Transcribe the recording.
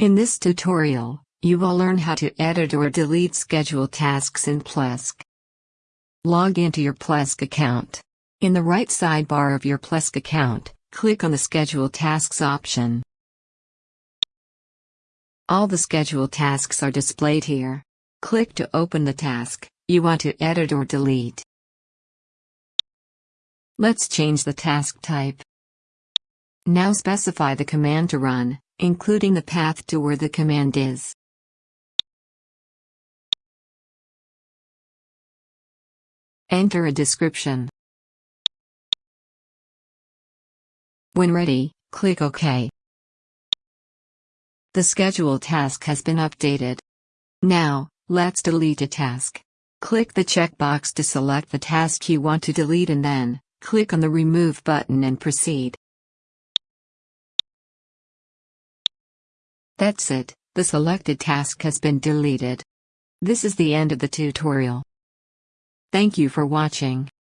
In this tutorial, you will learn how to edit or delete schedule tasks in Plesk. Log into your Plesk account. In the right sidebar of your Plesk account, click on the Schedule Tasks option. All the schedule tasks are displayed here. Click to open the task you want to edit or delete. Let's change the task type. Now specify the command to run including the path to where the command is. Enter a description. When ready, click OK. The schedule task has been updated. Now, let's delete a task. Click the checkbox to select the task you want to delete and then, click on the Remove button and proceed. That's it, the selected task has been deleted. This is the end of the tutorial. Thank you for watching.